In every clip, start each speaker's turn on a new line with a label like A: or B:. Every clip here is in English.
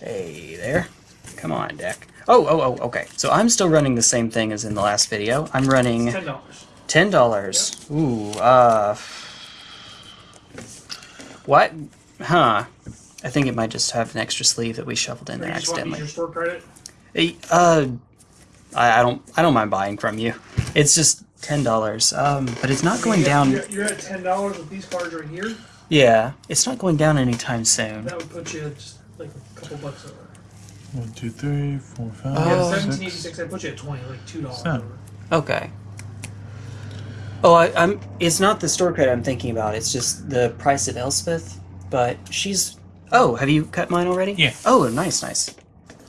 A: Hey there. Come on, deck. Oh, oh, oh, okay. So I'm still running the same thing as in the last video. I'm running
B: Ten dollars.
A: ten dollars. Ooh, uh, what? Huh? I think it might just have an extra sleeve that we shuffled in there
B: You just want to use
A: accidentally.
B: your store credit.
A: Eh, Uh, I, I don't, I don't mind buying from you. It's just ten dollars. Um, but it's not going down.
B: You're, you're at ten dollars with these cards right here.
A: Yeah, it's not going down anytime soon.
B: That would put you like a couple bucks over.
C: One, two, three, four, five,
A: Oh.
B: Yeah,
C: six.
B: seventeen eighty six. That puts you at twenty, like two dollars. Over.
A: Okay. Oh, I, I'm. It's not the store credit I'm thinking about. It's just the price of Elspeth. But she's. Oh, have you cut mine already?
C: Yeah.
A: Oh, nice, nice.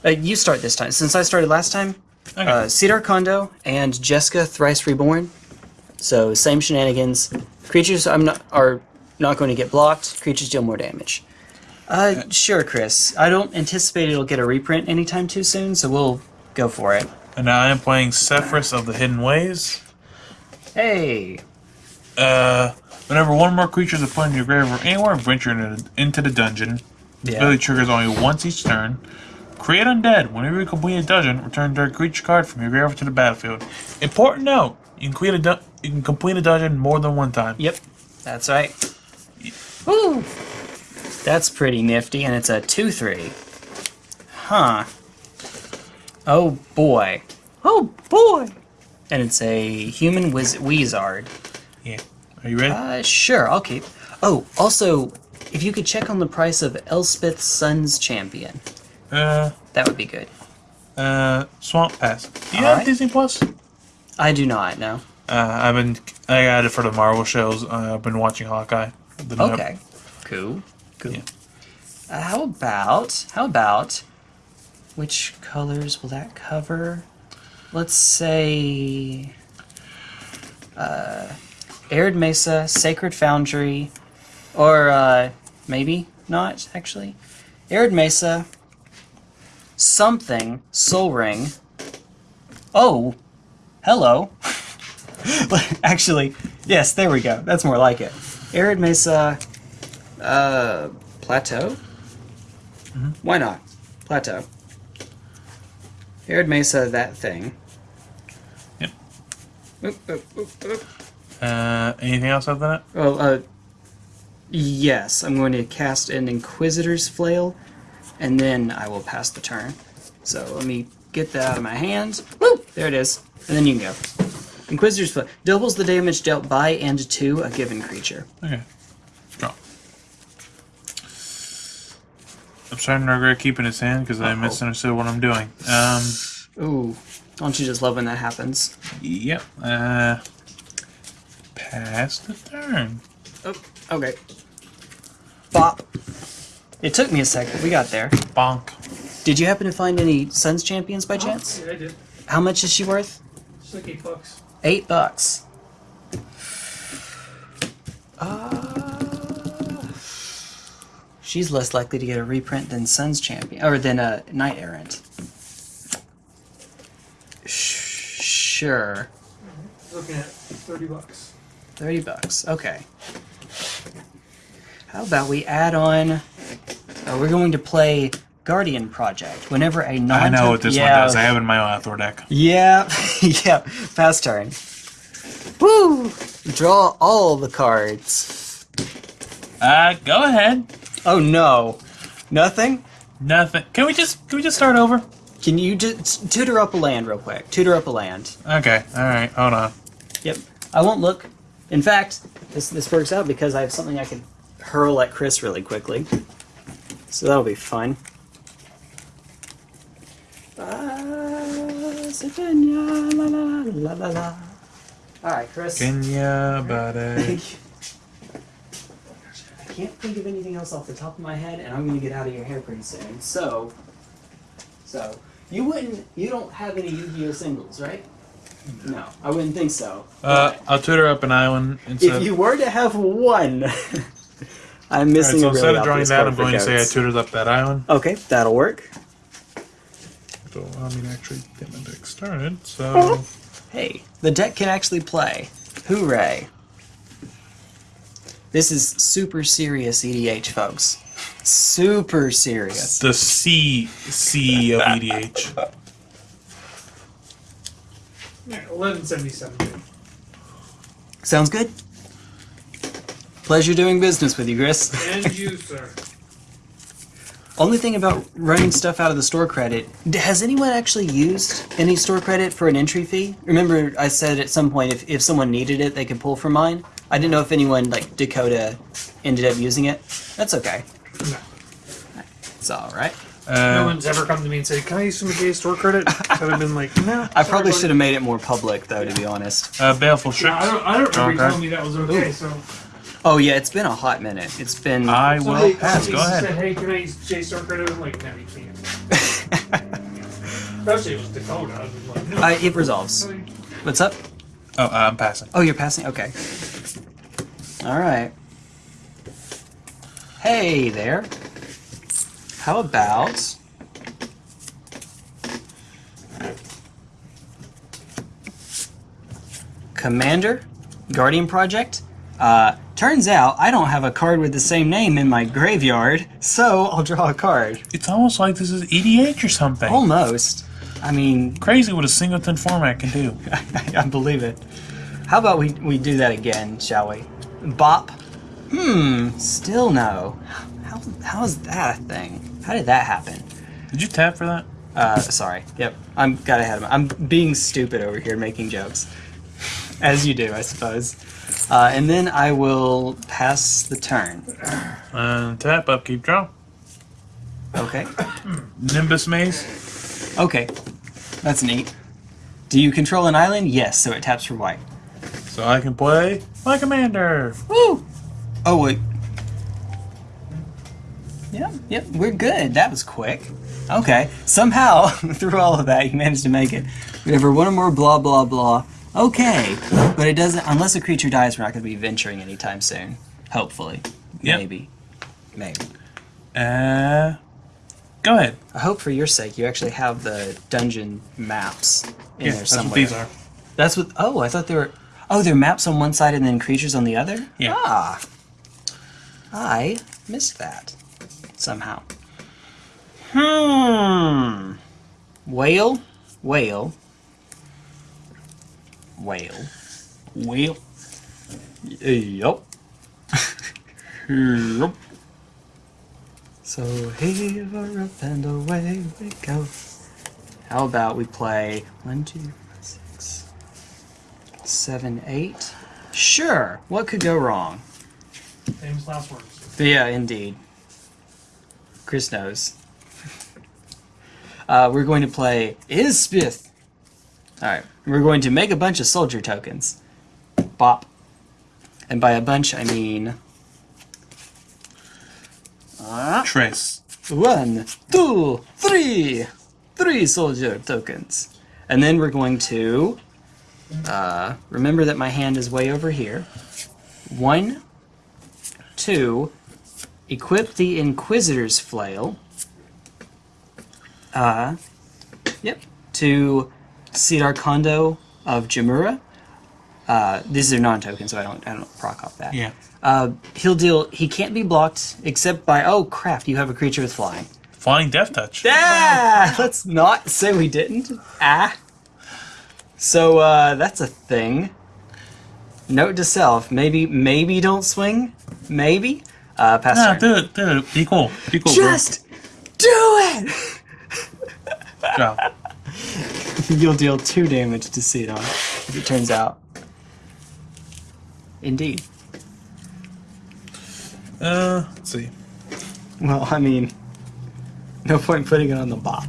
A: Uh, you start this time. Since I started last time,
C: Okay.
A: uh, Sidar Kondo and Jeska Thrice Reborn. So same shenanigans. Creatures I'm not are not going to get blocked. Creatures deal more damage. Uh, sure, Chris. I don't anticipate it'll get a reprint anytime too soon, so we'll go for it.
C: and now I am playing Sefris of the Hidden Ways.
A: Hey.
C: Uh, whenever one more creature is put in your grave or anywhere venture into, the dungeon, the
A: Yeah.
C: ability triggers only once each turn. Create Undead. Whenever you complete a dungeon, return a creature card from your grave to the battlefield. Important note: you can complete a you can complete a dungeon more than one time.
A: Yep, that's right. Woo! That's pretty nifty, and it's a 2 3. Huh. Oh boy. Oh boy! And it's a human wiz- Weezard.
C: Yeah. Are you ready?
A: Uh, sure, I'll keep. Oh, also, if you could check on the price of Elspeth's Sun's Champion,
C: Uh,
A: that would be good.
C: uh, Swamp Pass. Do you
A: All
C: have
A: right.
C: Disney Plus?
A: I do not know.
C: Uh, I've been I got it for the Marvel shows. Uh, I've been watching Hawkeye. The new-
A: Okay. Cool. Cool.
C: Yeah.
A: Uh, how about how about which colors will that cover? Let's say uh, Arid Mesa, Sacred Foundry, or uh, maybe not actually. Arid Mesa, something, Sol Ring. Oh, hello. actually, yes, there we go. That's more like it. Arid Mesa, uh, Plateau? Why not? Plateau. Arid Mesa, that thing.
C: Yep.
A: Oop, oop, oop, oop.
C: Uh, anything else other than that?
A: Oh, uh, yes, I'm going to cast an Inquisitor's Flail, and then I will pass the turn. So let me get that out of my hand. Woo! There it is. And then you can go. Inquisitor's Flail doubles the damage dealt by and to a given creature.
C: Okay. I'm starting to regret keeping his hand because I
A: Uh-oh.
C: misunderstood what I'm doing. Um,
A: Ooh, don't you just love when that happens?
C: yep. Uh, pass the turn.
A: Oh, okay. Bop. It took me a second. We got there.
C: Bonk.
A: Did you happen to find any Suns champions by chance?
B: Yeah, I did.
A: How much is she worth?
B: Just like eight bucks.
A: Eight bucks. Uh, she's less likely to get a reprint than Suns champion, or than a Knight Errant. Sh- Sure.
B: Looking at thirty bucks.
A: 30 bucks. Okay. How about we add on. Uh, we're going to play Guardian Project. Whenever a non
C: I know what this
A: yeah,
C: one does. I have it in my Althor deck.
A: Yeah, yeah. Fast turn. Woo! Draw all the cards.
C: Uh, go ahead.
A: Oh no. Nothing?
C: Nothing. Can we just can we just start over?
A: Can you just tutor up a land real quick? Tutor up a land.
C: Okay. All right. Hold on.
A: Yep. I won't look. In fact, this this works out because I have something I can hurl at Chris really quickly. So that'll be fun. Savannah, la la la la la. All right, Chris.
C: Kenya, buddy.
A: I can't think of anything else off the top of my head, and I'm gonna get out of your hair pretty soon. So, so you wouldn't, you don't have any Yu-Gi-Oh singles, right? No, I wouldn't think so.
C: Uh, I'll tutor up an island instead.
A: if you were to have one, I'm
C: All right,
A: missing
C: so
A: a really
C: instead of drawing that, I'm going to say I tutored up that island.
A: Okay, that'll work.
C: So allow me to actually get my deck started. So
A: Hey, the deck can actually play. Hooray! This is super serious EDH, folks. Super serious.
C: The C C of E EDH.
B: Yeah, eleven seventy seven.
A: Sounds good. Pleasure doing business with you, Chris.
B: And you, sir.
A: Only thing about running stuff out of the store credit, has anyone actually used any store credit for an entry fee? Remember I said at some point if, if someone needed it, they could pull from mine? I didn't know if anyone, like Dakota, ended up using it. That's okay.
B: No.
A: It's alright.
B: no
C: Uh,
B: one's ever come to me and said, "Can I use some of Jay's store credit?" I'd have been like, "No."
A: I probably should have made it more public, though, to be honest.
C: uh, Baleful
B: Yeah, I don't. I don't remember you telling me that was okay. So
A: Oh, yeah, it's been a hot minute. It's been.
C: I will
B: somebody,
C: pass.
B: somebody
C: Go ahead.
B: Said, "Hey, can I use Jay's store credit?" I'm like, "No, you can't." Especially if it was Dakota. I'd be like, "No."
A: Uh, it resolves. What's up?
C: Oh, uh, I'm passing.
A: Oh, you're passing? Okay. Alright. Hey there. How about. Commander? Guardian Project? Uh, turns out I don't have a card with the same name in my graveyard, so I'll draw a card.
C: It's almost like this is EDH or something.
A: Almost. I mean,
C: Crazy what a singleton format can do.
A: I believe it. How about we, we do that again, shall we? Bop. Hmm, still no. How, how is that a thing? How did that happen?
C: Did you tap for that?
A: Uh, sorry. Yep, I'm got ahead of my. I'm being stupid over here, making jokes, as you do, I suppose. Uh, and then I will pass the turn.
C: Uh, tap, upkeep, draw.
A: Okay.
C: Nimbus Maze.
A: Okay. That's neat. Do you control an island? Yes. So it taps for white.
C: So I can play my commander.
A: Woo! Oh wait. Yep, yep, we're good. That was quick. Okay. Somehow, through all of that, you managed to make it. Whatever, one or more blah blah blah. Okay. But it doesn't unless a creature dies, we're not gonna be venturing anytime soon. Hopefully.
C: Yep.
A: Maybe. Maybe.
C: Uh, go ahead.
A: I hope for your sake you actually have the dungeon maps in
C: Yeah,
A: there
C: that's
A: somewhere.
C: what these are.
A: That's what oh, I thought they were Oh, they're maps on one side and then creatures on the other?
C: Yeah.
A: Ah. I missed that. Somehow. Hmm. Whale. Whale. Whale. Whale. Yup. yup. So here up and away we go. How about we play one, two, six, seven, eight? Sure. What could go wrong?
B: Famous last words.
A: Yeah, indeed. Chris knows. Uh, we're going to play Isbith. Alright, we're going to make a bunch of soldier tokens. Bop. And by a bunch, I mean.
C: Trace.
A: one, two, three! Three soldier tokens. And then we're going to. Uh, remember that my hand is way over here. One, two, equip the Inquisitor's Flail. Uh, yep. To Sidar Kondo of Jamuraa. Uh, these are non-token, so I don't I don't proc off that.
C: Yeah.
A: Uh, he'll deal. He can't be blocked except by. Oh crap! You have a creature with flying.
C: Flying Death Touch.
A: Ah! Let's not say we didn't. Ah. So uh, that's a thing. Note to self: maybe maybe don't swing. Maybe. Uh, pass
C: Nah,
A: turn.
C: do it, do it. Be cool. Be cool,
A: Just do it.
C: bro.
A: You'll deal two damage to as it turns out. Indeed.
C: Uh, let's see.
A: Well, I mean, no point putting it on the bop.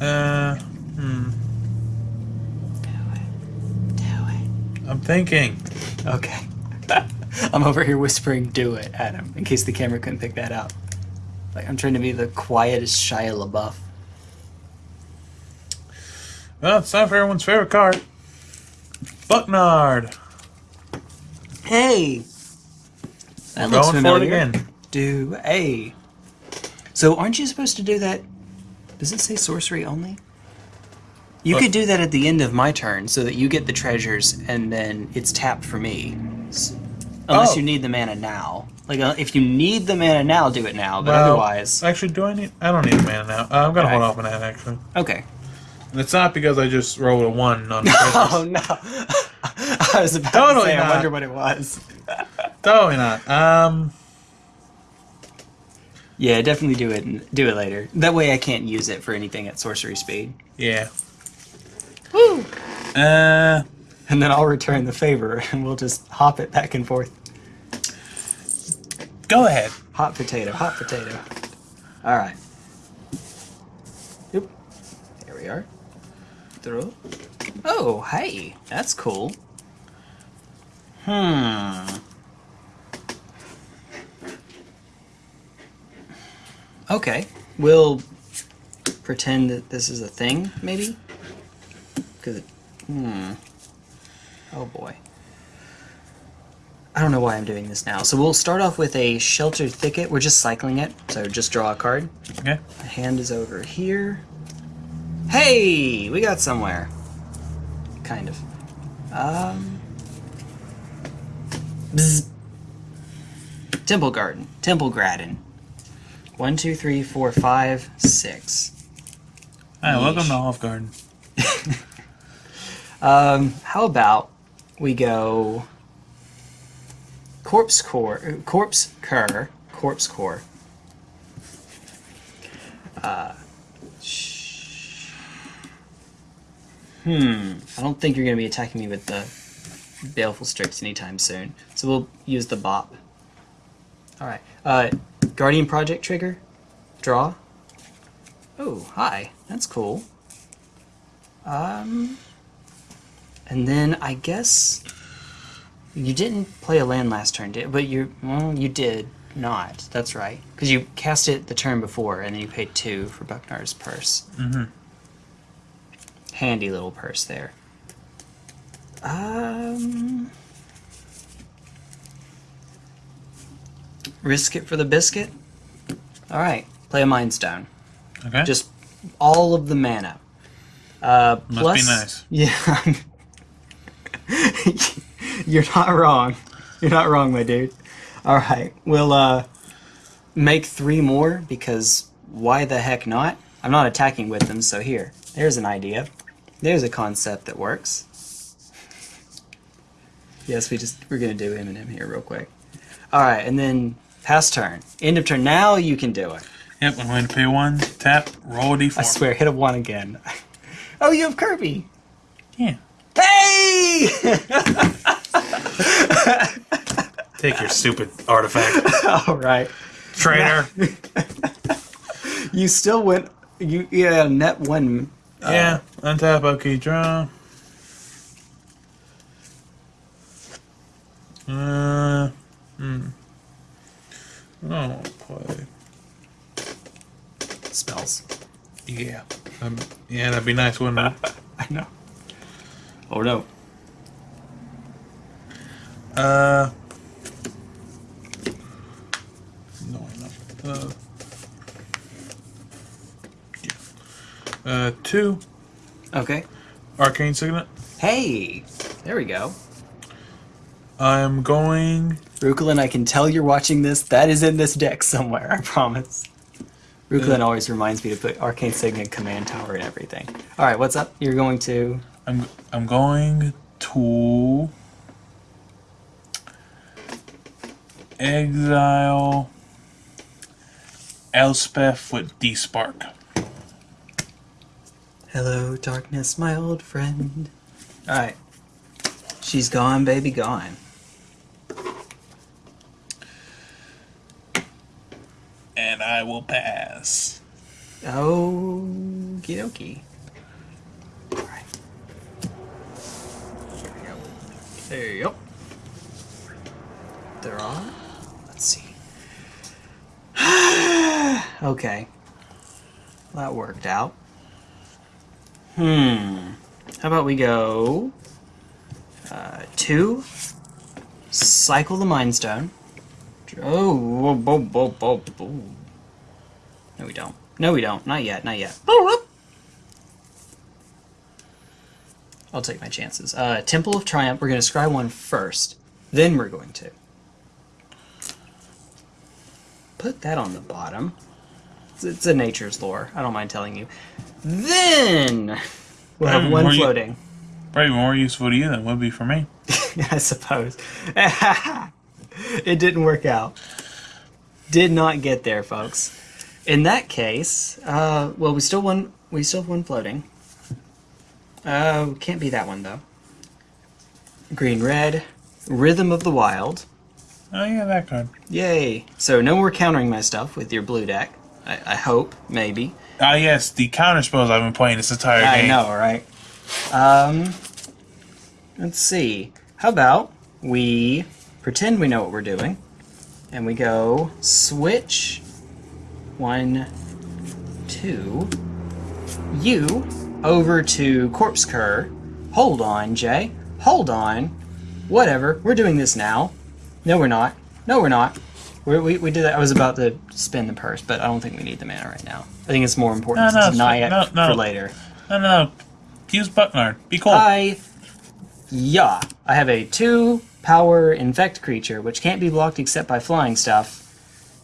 C: Uh, hmm.
A: Do it. Do it.
C: I'm thinking.
A: Okay. I'm over here whispering "Do it" Adam, in case the camera couldn't pick that up. Like I'm trying to be the quietest Shia LaBeouf.
C: Well, it's time for everyone's favorite card. Bucknard.
A: Hey. That looks
C: going for it again.
A: Do a. So aren't you supposed to do that? Does it say sorcery only? You
C: What?
A: could do that at the end of my turn, so that you get the treasures, and then it's tapped for me. Unless
C: Oh.
A: you need the mana now. Like, uh, if you need the mana now, do it now. But
C: Well,
A: otherwise,
C: Actually, do I need? I don't need mana now. Uh, I'm gonna hold off on that actually.
A: okay.
C: And it's not because I just rolled a one on.
A: the
C: Oh
A: no! I was about
C: Totally
A: to say. I wonder what it was.
C: Totally not. Um,
A: Yeah, definitely do it. Do it later. That way, I can't use it for anything at sorcery speed.
C: yeah.
A: Woo!
C: Uh,
A: And then I'll return the favor, and we'll just hop it back and forth.
C: go ahead.
A: Hot potato, hot potato. All right. Yep. There we are. Throw. Oh, hey, that's cool. Hmm. Okay, we'll pretend that this is a thing, maybe. Because, it... hmm. Oh boy. I don't know why I'm doing this now. So we'll start off with a sheltered thicket. We're just cycling it. So just draw a card.
C: Okay.
A: My hand is over here. Hey, we got somewhere. Kind of. Um. Bzz. Temple Garden. Temple Graden. One, two, three, four, five, six.
C: Hi, welcome to Olive Garden.
A: Um, how about we go corpse core, corpse cur, corpse core. Uh, hmm. I don't think you're gonna be attacking me with the baleful strix anytime soon, so we'll use the bop. All right. Uh, Guardian Project trigger, draw. Oh, hi. That's cool. Um. And then I guess you didn't play a land last turn, did? But you, well, you did not. That's right, because you cast it the turn before, and then you paid two for Bucknard's purse.
C: Mhm.
A: Handy little purse there. Um, risk it for the biscuit. All right, play a Mind Stone.
C: Okay.
A: Just all of the mana. Uh,
C: Must
A: plus,
C: be nice.
A: Yeah. You're not wrong. You're not wrong, my dude. All right, we'll uh, make three more because why the heck not? I'm not attacking with them, so here. There's an idea. There's a concept that works. Yes, we just we're gonna do Eminem here real quick. All right, and then pass turn, end of turn. Now you can do it.
C: Yep, I'm going to pay one, tap, roll a d4.
A: I swear, hit a one again. oh, you have Kirby.
C: Yeah.
A: Hey!
C: Take your stupid artifact.
A: All right.
C: Trainer.
A: You still went. You yeah, net one.
C: Yeah, untap, okay, draw. Uh, hmm. Oh, play.
A: Spells.
C: Yeah. Um, yeah, that'd be nice, wouldn't it?
A: I know. Oh no.
C: Uh. No, no. Uh. Yeah. Uh, two.
A: Okay.
C: Arcane Signet.
A: Hey, there we go.
C: I'm going.
A: Rukulin, I can tell you're watching this. That is in this deck somewhere. I promise. Rukulin
C: Yeah.
A: always reminds me to put Arcane Signet Command Tower and everything. All right, what's up? You're going to.
C: I'm. I'm going to exile Elspeth with Despark.
A: Hello, darkness, my old friend. All right. She's gone, baby, gone.
C: And I will pass.
A: Okie dokie. Alright. There you go. There are. Let's see. okay. That worked out. Hmm. How about we go uh, two, cycle the Mind Stone. Oh, whoa, whoa, whoa, whoa, whoa. No, we don't. No, we don't. Not yet. Not yet. I'll take my chances. Uh, Temple of Triumph. We're going to scry one first. Then we're going to. put that on the bottom. It's, a nature's lore. I don't mind telling you. Then we'll have one
C: you-
A: floating.
C: Probably more useful to you than it would be for me.
A: I suppose. it didn't work out. Did not get there, folks. In that case, uh, well, we still won. We still have one floating. Uh, can't be that one though. Green, red, rhythm of the wild.
C: Oh yeah, that card.
A: Yay! So no more countering my stuff with your blue deck. I, I hope, maybe.
C: Ah yes, the counter spells I've been playing this entire
A: I
C: game.
A: I know, right? Um, let's see. How about we pretend we know what we're doing, and we go switch one, two, you over to Corpse Cur. Hold on, Jay. Hold on. Whatever. We're doing this now. No, we're not. No, we're not. We're, we we did that. I was about to spin the purse, but I don't think we need the mana right now. I think it's more important
C: No, no,
A: to it
C: no, no.
A: for later.
C: No, no, no. Use Bucknard. Be cool.
A: I, yeah, I have a two power infect creature which can't be blocked except by flying stuff.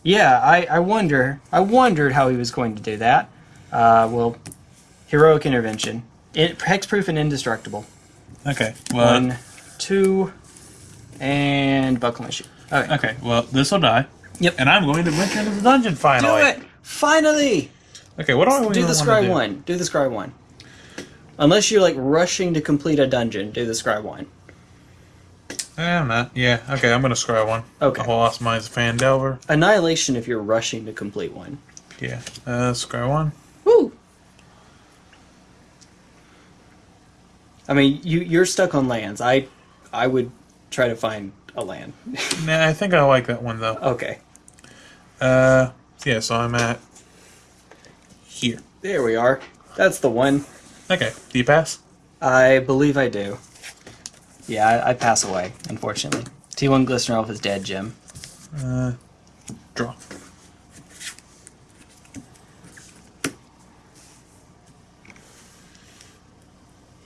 A: Yeah, I, I wonder. I wondered how he was going to do that. Uh, well, heroic intervention, it, hexproof and indestructible.
C: okay. Well.
A: One, two, and buckle my shoe. Okay,
C: Okay. Well, this will die.
A: Yep.
C: And I'm going to venture into the dungeon finally.
A: do
C: finally.
A: it finally.
C: Okay. What do I
A: Do the scry
C: do?
A: one. Do the scry one. Unless you're like rushing to complete a dungeon, do the scry one.
C: Eh, I'm not. Yeah. Okay. I'm gonna scry one.
A: Okay.
C: The whole lost mine's Phandelver.
A: Annihilation if you're rushing to complete one.
C: Yeah. Uh, scry one.
A: Woo! I mean, you you're stuck on lands. I I would try to find a land.
C: Nah, I think I like that one though.
A: okay,
C: Uh, yeah. So I'm at here.
A: there we are. That's the one.
C: Okay. Do you pass?
A: I believe I do. Yeah, I, I pass away, unfortunately. T1 Glistener Elf is dead, Jim.
C: Uh, draw.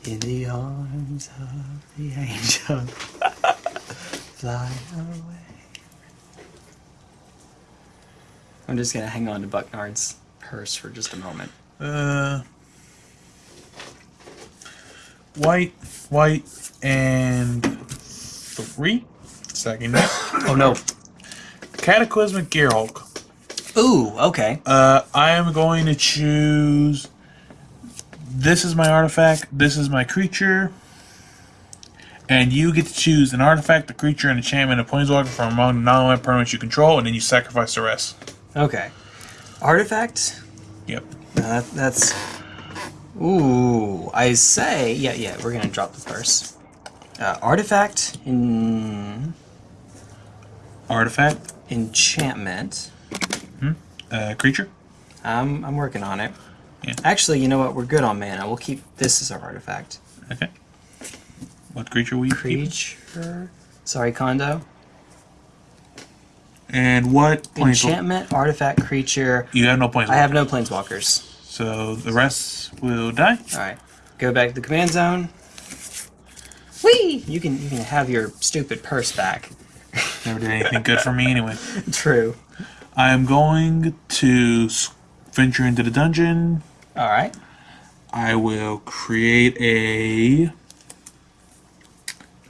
A: In the arms of the angel, fly away. I'm just gonna hang on to Bucknard's purse for just a moment.
C: Uh, white, white, and three. Second.
A: Oh no.
C: Cataclysmic Gearhulk.
A: Ooh, okay.
C: Uh, I am going to choose. This is my artifact. This is my creature. And you get to choose an artifact, a creature, an enchantment, a planeswalker from among the non-land permanents you control, and then you sacrifice the rest.
A: Okay. Artifact?
C: Yep.
A: No, that, that's. Ooh, I say. Yeah, yeah, we're gonna drop the first. Uh, artifact in
C: Artifact,
A: enchantment. Hmm?
C: uh, creature.
A: I'm I'm working on it.
C: Yeah.
A: Actually, you know what? We're good on mana. We'll keep this as our artifact.
C: Okay. What creature will you keep?
A: Creature. Sorry, Kondo.
C: And what?
A: Enchantment, artifact, creature.
C: You have no planeswalker.
A: I have no planeswalkers.
C: So the rest will die.
A: All right, go back to the command zone. Whee! You can you can have your stupid purse back.
C: Never did anything good for me anyway.
A: True.
C: I am going to venture into the dungeon.
A: All right.
C: I will create a.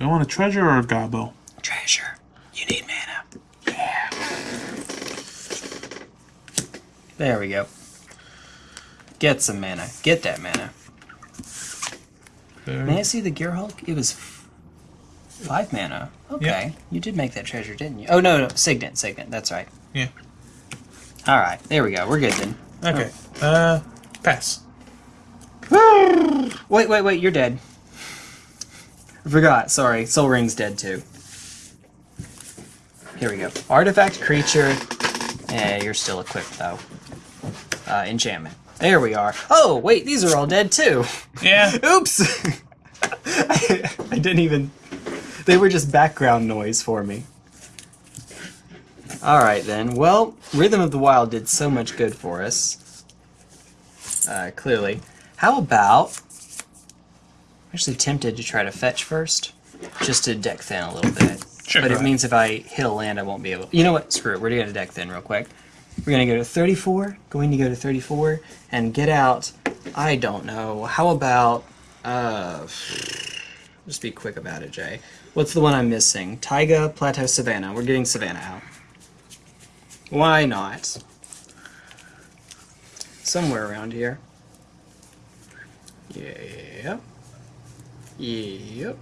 C: Do I want a treasure or a gobbo?
A: Treasure. You need mana. Yeah. There we go. Get some mana. Get that mana. May I see the Gear Hulk? It was f- five mana. Okay. You did make that treasure, didn't you? Oh, no, no. Signet, Signet. That's right.
C: Yeah.
A: All right. There we go. We're good then.
C: Okay. Uh, pass.
A: Wait, wait, wait. You're dead. I forgot. Sorry. Sol Ring's dead too. Here we go. Artifact creature. Eh, you're still equipped though. Uh, enchantment. There we are. Oh, wait. These are all dead too.
C: Yeah.
A: Oops. I, I didn't even. They were just background noise for me. All right then. Well, Rhythm of the Wild did so much good for us. Uh, clearly. How about? I'm actually tempted to try to fetch first, just to deck thin a little bit.
C: Sure.
A: But it
C: ahead.
A: means if I hit a land, I won't be able. You know what? Screw it. We're gonna deck thin real quick. We're gonna go to 34. Going to go to 34 and get out. I don't know. How about uh? Just be quick about it, Jay. What's the one I'm missing? Taiga, Plateau, Savannah. We're getting Savannah out. Why not? Somewhere around here. Yep. Yep.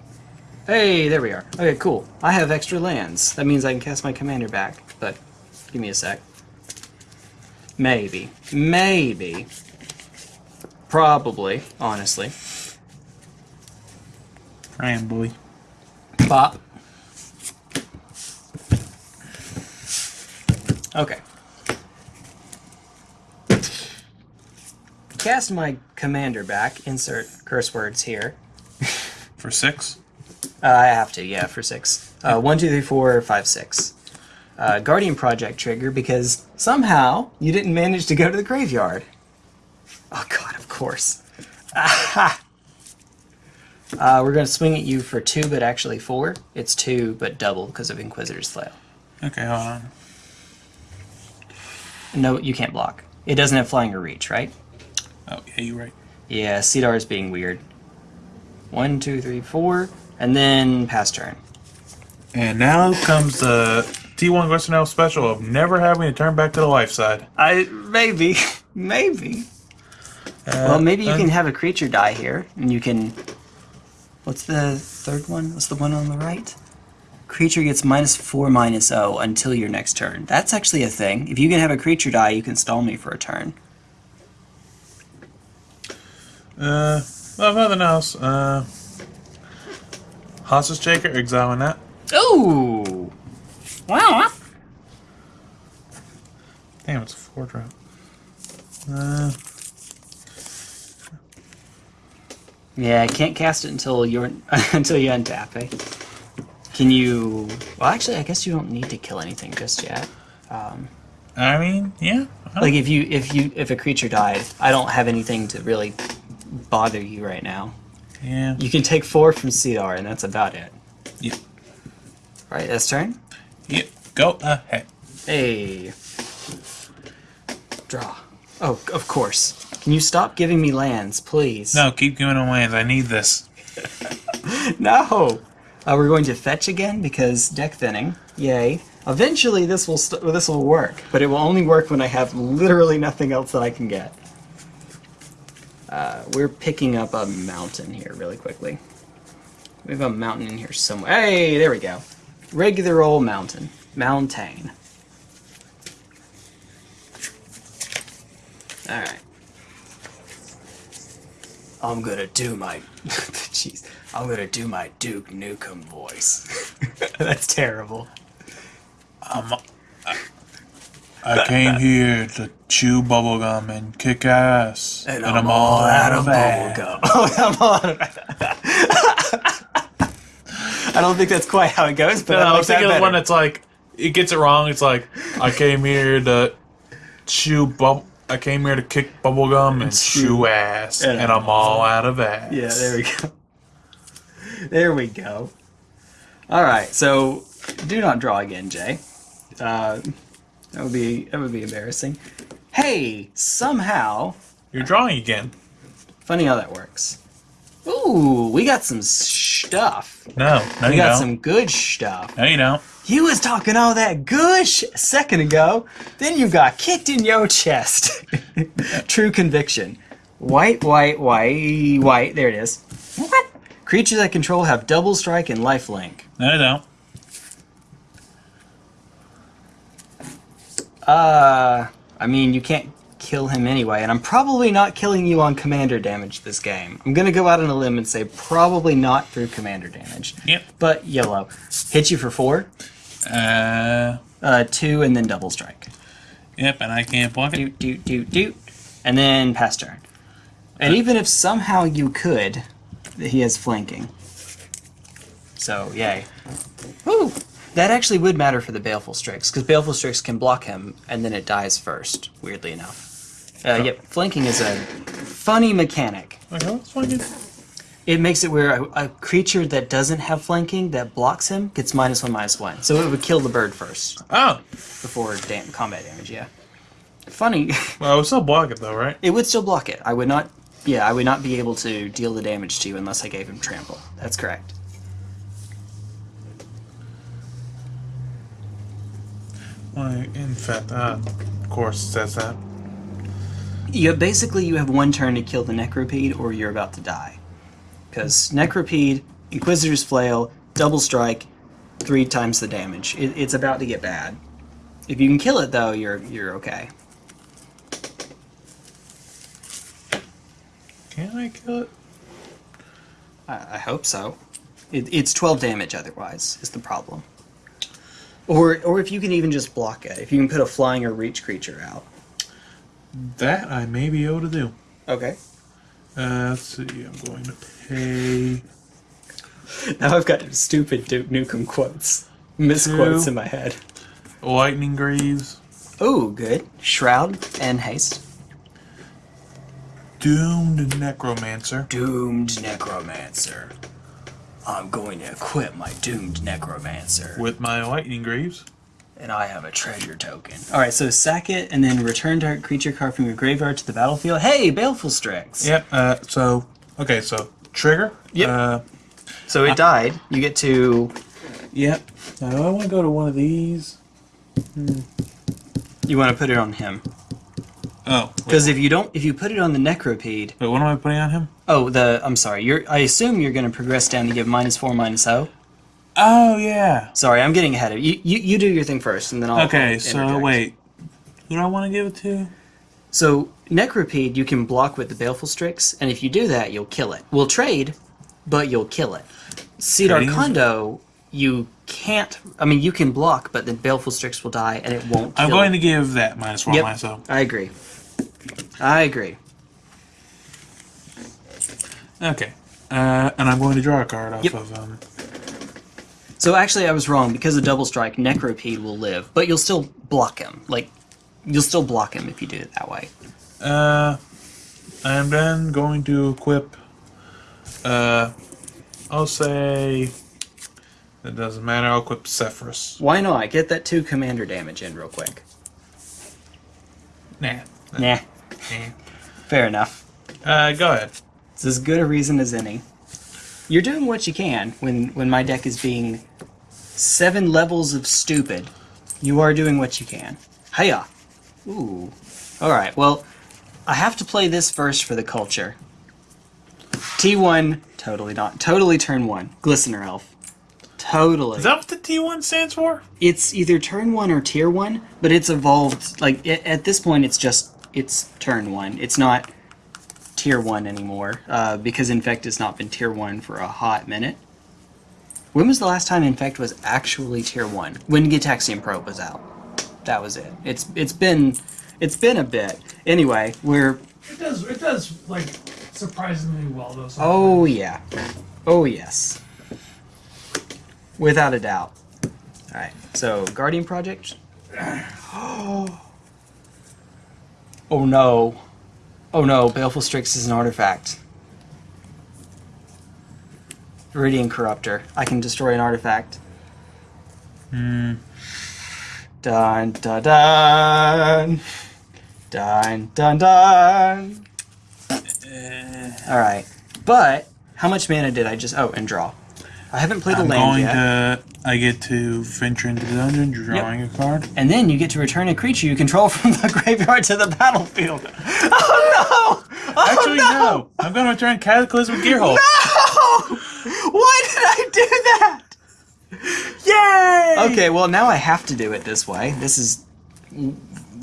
A: Hey, there we are. Okay, cool. I have extra lands. That means I can cast my commander back, but give me a sec. Maybe. Maybe. Probably, honestly.
C: Ryan boy.
A: Pop. Okay. Cast my commander back. Insert curse words here.
C: For six?
A: Uh, I have to, yeah, for six. Uh, one, two, three, four, five, six. Uh, Guardian Project trigger because somehow you didn't manage to go to the graveyard. Oh god, of course. Aha! Uh, we're going to swing at you for two, but actually four. It's two, but double because of Inquisitor's Flail.
C: Okay, hold on.
A: No, you can't block. It doesn't have flying or reach, right?
C: Oh, yeah, you're right.
A: Yeah, Sidar is being weird. One, two, three, four, and then pass turn.
C: And now comes the T1 Western Elf special of never having to turn back to the life side.
A: I maybe, maybe. well, maybe you can have a creature die here, and you can. What's the third one? What's the one on the right? Creature gets minus four, minus O until your next turn. That's actually a thing. If you can have a creature die, you can stall me for a turn.
C: Uh, if nothing else, uh, Hostage Taker, exiling that.
A: Ooh! Wow!
C: Damn, it's a four drop. Uh,
A: Yeah, I can't cast it until you're until you untap. Eh? Can you? Well, actually, I guess you don't need to kill anything just yet.
C: Um, I mean, yeah.
A: Like if you if you if a creature died, I don't have anything to really bother you right now.
C: yeah.
A: You can take four from Sidar, and that's about it.
C: Yep.
A: Right, this turn.
C: Yep. Go ahead.
A: Hey. Draw. Oh, of course. Can you stop giving me lands, please?
C: No, keep giving them lands. I need this.
A: No. Uh, we're going to fetch again because deck thinning. Yay. Eventually, this will st- this will work, but it will only work when I have literally nothing else that I can get. Uh, we're picking up a mountain here really quickly. We have a mountain in here somewhere. Hey, there we go. Regular old mountain. Mountain. Alright. I'm gonna do my. Jeez. I'm gonna do my Duke Nukem voice. That's terrible.
C: Um, I, I came here to chew bubblegum and kick ass.
A: And, I'm, all out of
C: that.
A: bubblegum. Oh, I'm all out of I don't think that's quite how it goes, but
C: No,
A: I
C: I
A: like
C: was thinking of the one that's like, it gets it wrong. It's like, I came here to chew bub. I came here to kick bubblegum and
A: Chew.
C: chew ass,
A: And
C: and, I'm all out of ass.
A: Yeah, there we go. There we go. All right, so do not draw again, Jay. Uh, that would be that would be embarrassing. Hey, somehow,
C: You're drawing again.
A: funny how that works. Ooh, we got some stuff.
C: No, no,
A: We
C: you
A: got
C: don't.
A: some good stuff.
C: No, you don't.
A: You was talking all that gush a second ago, then you got kicked in your chest. True conviction. White, white, white, white. There it is. What? Creatures I control have double strike and life link.
C: No, you don't.
A: Uh, I mean, you can't kill him anyway, and I'm probably not killing you on commander damage this game. I'm gonna go out on a limb and say probably not through commander damage.
C: Yep.
A: But yellow. Hit you for four,
C: Uh,
A: uh, two, and then double strike.
C: yep, and I can't block it.
A: doot doot doot doot, and then pass turn. And even if somehow you could, he has flanking. So yay. Woo! That actually would matter for the Baleful Strix, because Baleful Strix can block him, and then it dies first, weirdly enough. Uh, yep, flanking is a funny mechanic.
C: Okay, let's find it.
A: It makes it where a, a creature that doesn't have flanking, that blocks him, gets minus one, minus one. So it would kill the bird first,
C: Oh,
A: before dam- combat damage, yeah. Funny,
C: Well, I would still block it though, right?
A: it would still block it. I would not. Yeah, I would not be able to deal the damage to you unless I gave him trample. That's correct.
C: Well, in fact, uh, of course, says that.
A: You basically you have one turn to kill the Necropede, or you're about to die. Because Necropede, Inquisitor's Flail, Double Strike, three times the damage. It, it's about to get bad. If you can kill it though, you're you're okay.
C: Can I kill it?
A: I, I hope so. It, it's 12 damage otherwise is the problem. Or or if you can even just block it. If you can put a flying or reach creature out.
C: That I may be able to do.
A: Okay.
C: Uh, let's see. I'm going to pay.
A: Now I've got stupid Duke Nukem quotes, misquotes in my head.
C: Lightning Greaves,
A: Oh, good. Shroud and haste.
C: Doomed Necromancer,
A: Doomed Necromancer. I'm going to equip my Doomed Necromancer.
C: with my Lightning Greaves.
A: And I have a treasure token. Alright, so sack it and then return target creature card from your graveyard to the battlefield. Hey, Baleful Strix!
C: Yep. Uh, so okay, so trigger.
A: Yep.
C: Uh,
A: So it died. You get to.
C: yep. Now I want to go to one of these.
A: You want to put it on him.
C: Oh,
A: Because if you don't, if you put it on the Necropede.
C: wait, what am I putting on him?
A: Oh, the. I'm sorry. You're. I assume you're going to progress down to give minus four, minus O.
C: Oh yeah.
A: Sorry, I'm getting ahead of you. You, you do your thing first, and then I'll.
C: Okay, so
A: interject.
C: wait, who do I want to give it to?
A: So Necropede, you can block with the Baleful Strix, and if you do that, you'll kill it. We'll trade, but you'll kill it.
C: Sidar
A: Kondo, you can't. I mean, you can block, but the Baleful Strix will die, and it won't.
C: I'm going
A: it.
C: to give that minus one
A: Yep.
C: myself. Oh.
A: I agree. I agree.
C: Okay. Uh, and I'm going to draw a card off
A: Yep.
C: of um.
A: So actually, I was wrong because of double strike. Necropede will live, but you'll still block him. Like, you'll still block him if you do it that way.
C: Uh, I'm then going to equip. Uh, I'll say. It doesn't matter. I'll equip Sefris.
A: Why not? I get that two commander damage in real quick.
C: Nah.
A: Nah,
C: nah.
A: fair enough.
C: Uh, go ahead.
A: It's as good a reason as any. You're doing what you can when when my deck is being seven levels of stupid. You are doing what you can. Hiya. Ooh. All right. Well, I have to play this first for the culture. T1, totally not. Totally turn one. Glistener Elf. Totally.
C: Is that what the T1 stands for?
A: it's either turn one or tier one, but it's evolved. Like a- at this point, it's just it's turn one. It's not tier one anymore uh, because Infect has not been tier one for a hot minute. When was the last time Infect was actually tier one? When Gitaxian Probe was out. That was it. It's it's been it's been a bit. Anyway, we're
B: It does. It does like surprisingly well though.
A: oh yeah, oh yes, without a doubt. All right, so Guardian Project. Oh no. Oh no, Baleful Strix is an artifact. Viridian Corruptor. I can destroy an artifact.
C: Hmm.
A: Dun dun dun. Dun dun dun. Alright. But, how much mana did I just. Oh, and draw. I haven't played a
C: I'm
A: land
C: going
A: yet.
C: to. I get to venture into the dungeon, drawing a card.
A: And then you get to return a creature you control from the graveyard to the battlefield. Oh no! Oh,
C: Actually, no. I'm going to return Cataclysm Gearhulk.
A: No! Why did I do that?
C: Yay!
A: Okay, well now I have to do it this way. This is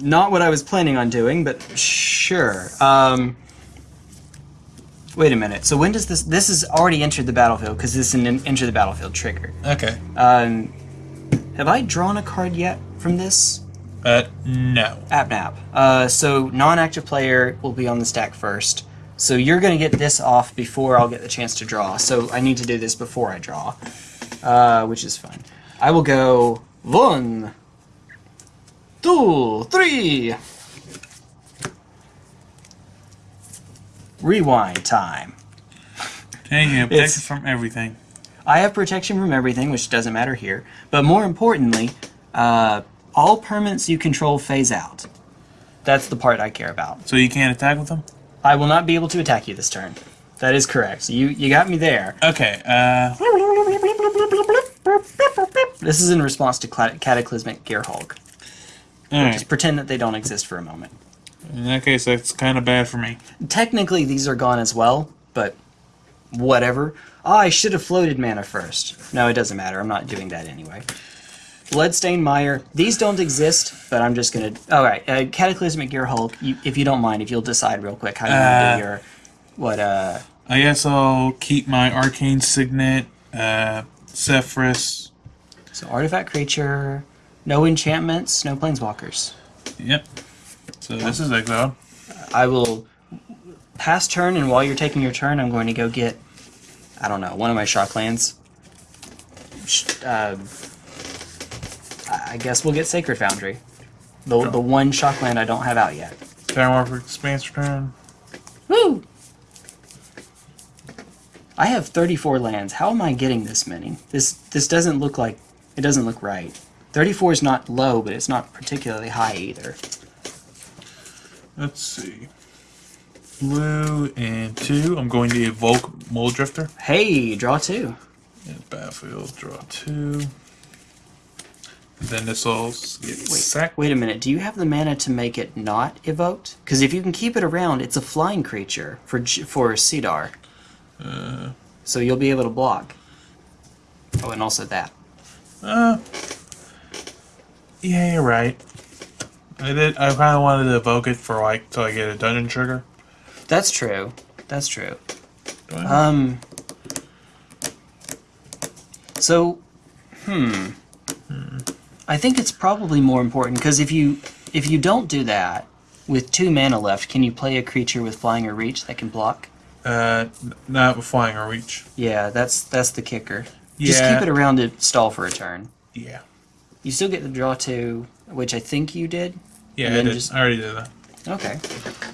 A: not what I was planning on doing, but sure. Um, wait a minute. So when does this? This has already entered the battlefield because this is an enter the battlefield trigger.
C: Okay.
A: Um, have I drawn a card yet from this?
C: Uh, no.
A: APNAP. Uh, so non-active player will be on the stack first. So you're going to get this off before I'll get the chance to draw. So I need to do this before I draw, uh, which is fun. I will go one, two, three. Rewind time.
C: And you protect
A: It's-
C: it from everything.
A: I have protection from everything, which doesn't matter here. But more importantly, uh, all permanents you control phase out. That's the part I care about.
C: So you can't attack with them?
A: I will not be able to attack you this turn. That is correct. So you you got me there.
C: Okay, uh,
A: This is in response to Cataclysmic Gear Hulk.
C: alright.
A: Just pretend that they don't exist for a moment.
C: In that case, that's kind of bad for me.
A: Technically, these are gone as well, but whatever. Oh, I should have floated mana first. No, it doesn't matter. I'm not doing that anyway. Bloodstained Mire. These don't exist, but I'm just gonna. All right, uh, Cataclysmic Gearhulk. You, if you don't mind, if you'll decide real quick how you want to
C: Uh,
A: do your what uh
C: I guess I'll keep my Arcane Signet, uh, Sefris.
A: so artifact creature, no enchantments, no planeswalkers.
C: Yep. So this is exiled.
A: I will pass turn, and while you're taking your turn, I'm going to go get, I don't know, one of my shocklands. Sh- Uh, I I guess we'll get Sacred Foundry. The, the one shockland I don't have out yet.
C: Terramorphic Expanse return.
A: Woo! I have 34 lands. How am I getting this many? This this doesn't look like it doesn't look right. 34 is not low, but it's not particularly high either.
C: Let's see. Blue and two. I'm going to evoke Mulldrifter.
A: Hey, draw two.
C: And battlefield, draw two. And then this will get
A: Wait,
C: sacked.
A: wait a minute. Do you have the mana to make it not evoked? Because if you can keep it around, it's a flying creature for for Sidar.
C: Uh,
A: So you'll be able to block. Oh, and also that.
C: uh, yeah, you're right. I did. I kind of wanted to evoke it for like till I get a dungeon trigger.
A: That's true. That's true. Um. So, hmm. hmm. I think it's probably more important because if you if you don't do that with two mana left, can you play a creature with flying or reach that can block?
C: Uh, not with flying or reach.
A: Yeah, that's that's the kicker.
C: Yeah.
A: Just keep it around to stall for a turn.
C: Yeah.
A: You still get the draw two, which I think you did.
C: Yeah, I did.
A: just-
C: I already did that.
A: Okay.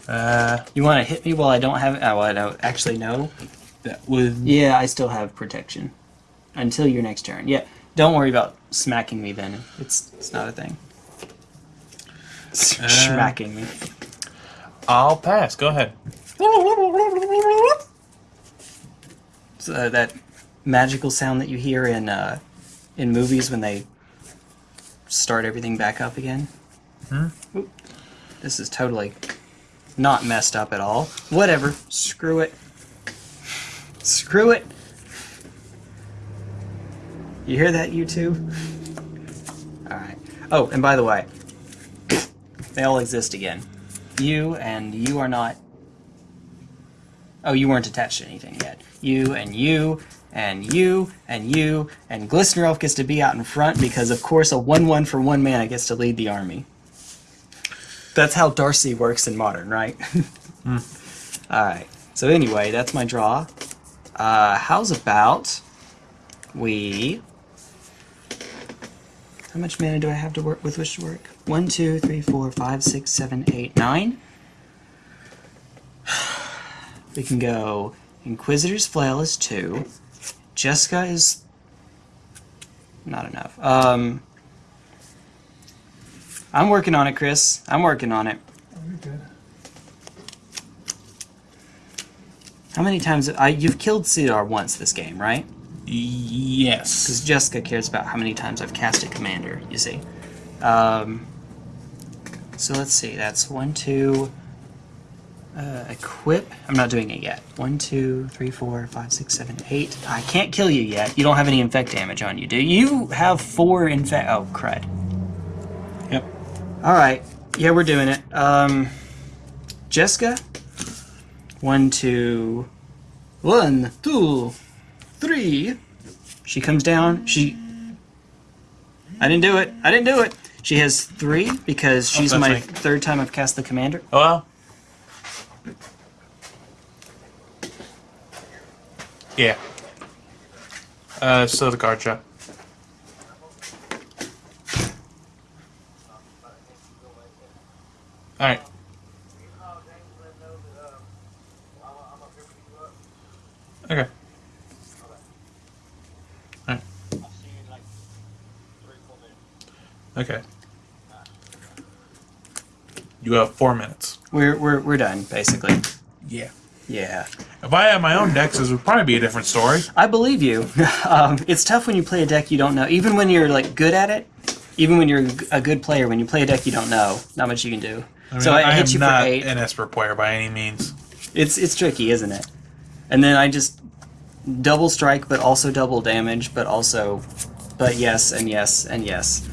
C: Uh,
A: You want to hit me while I don't have? Oh, I don't actually no.
C: that would.
A: Yeah, I still have protection until your next turn. Yeah, don't worry about smacking me then. It's it's not a thing.
C: Uh,
A: smacking me.
C: I'll pass. Go ahead.
A: So, uh, that magical sound that you hear in uh, in movies when they start everything back up again.
C: Hmm?
A: Oop. This is totally not messed up at all. Whatever. Screw it. Screw it. You hear that, you two? Alright. Oh, and by the way, they all exist again. You and you are not Oh, you weren't attached to anything yet. You and you and you and you and Glistener Elf gets to be out in front because, of course, a 1 1 for one mana gets to lead the army. That's how Darcy works in Modern, right? Alright, so anyway, that's my draw. Uh, how's about we. How much mana do I have to work with which to work? One, two, three, four, five, six, seven, eight, nine. We can go Inquisitor's Flail is two. Jeska is not enough. Um, I'm working on it, Chris. I'm working on it. How many times I you've killed Sidar once this game, right?
C: Yes.
A: Because Jeska cares about how many times I've casted Commander. You see. Um, so let's see. That's one, two. Uh, equip. I'm not doing it yet. One, two, three, four, five, six, seven, eight. I can't kill you yet. You don't have any infect damage on you, do you? You have four infect. Oh, crud.
C: Yep.
A: All right. Yeah, we're doing it. Um, Jeska. One, two, one, two, three. She comes down. She. I didn't do it. I didn't do it. She has three because she's
C: that's
A: my
C: me.
A: third time I've cast the commander.
C: Oh, well. Yeah. Uh, so the card shop. Alright. Okay. Alright. Okay. You have four minutes.
A: We're we're we're done basically.
C: Yeah.
A: Yeah.
C: If I had my own decks, this would probably be a different story.
A: I believe you. um, it's tough when you play a deck you don't know. Even when you're like good at it, even when you're a good player, when you play a deck you don't know, not much you can do.
C: I mean,
A: so I,
C: I,
A: hit you
C: not
A: for eight.
C: an Esper player by any means.
A: It's it's tricky, isn't it? And then I just double strike, but also double damage, but also, but yes and yes and yes.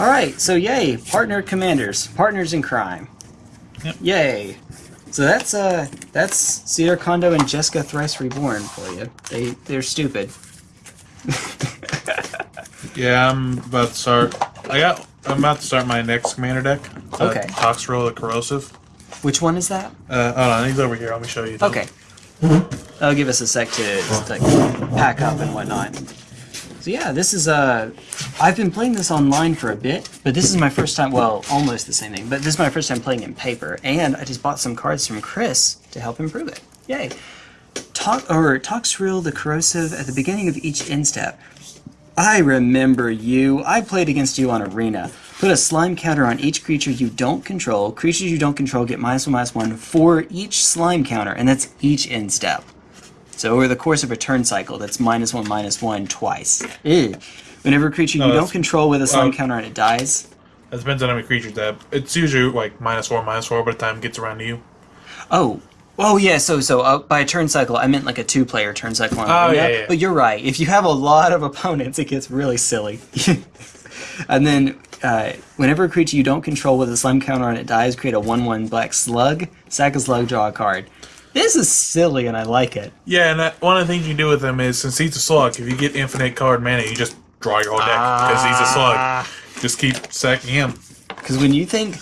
A: All right, so yay, partner commanders, partners in crime.
C: Yep.
A: Yay. So that's uh that's Sidar Kondo and Jeska Thrice Reborn for you. They they're stupid.
C: Yeah, I'm about to start. I got. I'm about to start my next commander deck. Uh,
A: Okay.
C: Toxrill the Corrosive.
A: Which one is that?
C: Uh, hold on, he's over here. Let me show you.
A: Okay. That'll give us a sec to just, like pack up and whatnot. So yeah, this is uh I've been playing this online for a bit, but this is my first time well, almost the same thing, but this is my first time playing in paper, and I just bought some cards from Chris to help improve it. Yay. Talk or Toxrill the Corrosive at the beginning of each end step. I remember you. I played against you on Arena. Put a slime counter on each creature you don't control. Creatures you don't control get minus one, minus one for each slime counter, and that's each end step. So over the course of a turn cycle, that's minus one, minus one twice. Ew. Whenever a creature
C: No,
A: you don't control with a slime
C: well-
A: counter and it dies.
C: That depends on how many creatures that. It's usually like minus four, minus four by the time it gets around to you.
A: Oh, oh yeah. So so uh, by a turn cycle, I meant like a two-player turn cycle. On
C: Oh,
A: Arena.
C: yeah, yeah.
A: But you're right. If you have a lot of opponents, it gets really silly. and then uh, whenever a creature you don't control with a slime counter on it dies, create a one-one black slug. Sack a slug, draw a card. This is silly, and I like it.
C: Yeah, and that, one of the things you do with him is since he's a slug, if you get infinite card mana, you just draw your whole deck because he's a
A: Ah.
C: slug. Just keep sacking him.
A: Because when you think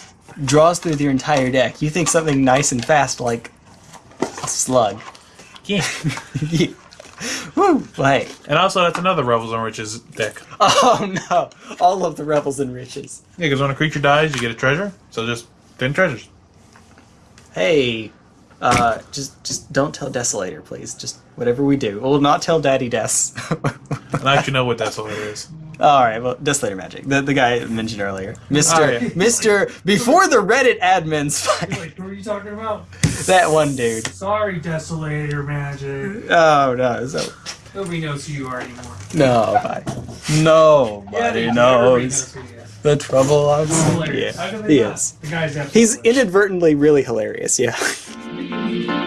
A: draws through your entire deck, you think something nice and fast like a slug.
C: Yeah.
A: Yeah. Woo! Like,
C: and also, that's another Revels and Riches deck.
A: oh no! All of the rebels and riches.
C: Yeah, because when a creature dies, you get a treasure. So just ten treasures.
A: Hey, uh, just just don't tell Desolator, please. Just whatever we do, we'll not tell Daddy Des.
C: And I actually know what Desolator is.
A: All right, well, Desolator Magic, the the guy I mentioned earlier, Mister
C: Oh, yeah.
A: Mister before the Reddit admins,
B: Wait, what are you talking about?
A: that one dude.
B: Sorry, Desolator Magic.
A: Oh no, so
B: Nobody knows who you are anymore.
A: nobody, nobody
B: they-
A: knows
B: who he is
A: the trouble
B: on
A: Yeah, he is. He's inadvertently really hilarious, yeah.